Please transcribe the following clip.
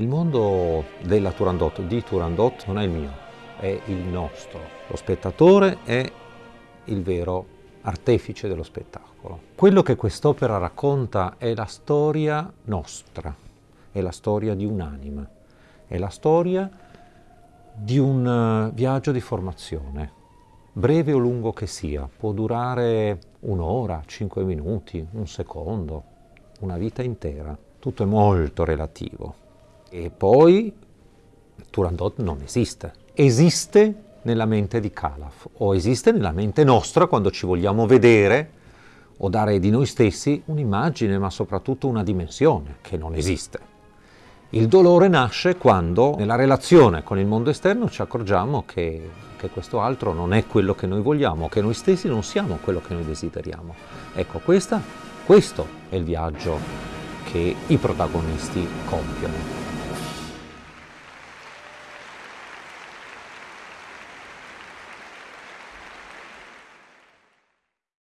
Il mondo della Turandot, di Turandot, non è il mio, è il nostro. Lo spettatore è il vero artefice dello spettacolo. Quello che quest'opera racconta è la storia nostra, è la storia di un'anima, è la storia di un eh, viaggio di formazione, breve o lungo che sia, può durare un'ora, cinque minuti, un secondo, una vita intera. Tutto è molto relativo. E poi Turandot non esiste. Esiste nella mente di Calaf o esiste nella mente nostra quando ci vogliamo vedere o dare di noi stessi un'immagine, ma soprattutto una dimensione che non esiste. Il dolore nasce quando nella relazione con il mondo esterno ci accorgiamo che, che, questo altro non è quello che noi vogliamo, che noi stessi non siamo quello che noi desideriamo. Ecco, questa, questo è il viaggio che i protagonisti compiono.